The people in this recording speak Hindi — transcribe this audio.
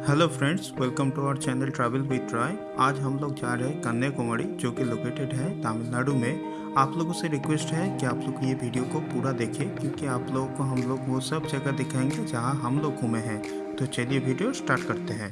Hello friends welcome to our channel travel with try आज हम लोग जा रहे हैं कन्याकुमारी, जो कि लोकेटेड है तमिलनाडु में। आप लोगों से रिक्वेस्ट है कि आप लोग ये वीडियो को पूरा देखें, क्योंकि आप लोगों को हम लोग वो सब जगह दिखाएँगे जहाँ हम लोग घूमे हैं। तो चलिए वीडियो स्टार्ट करते हैं।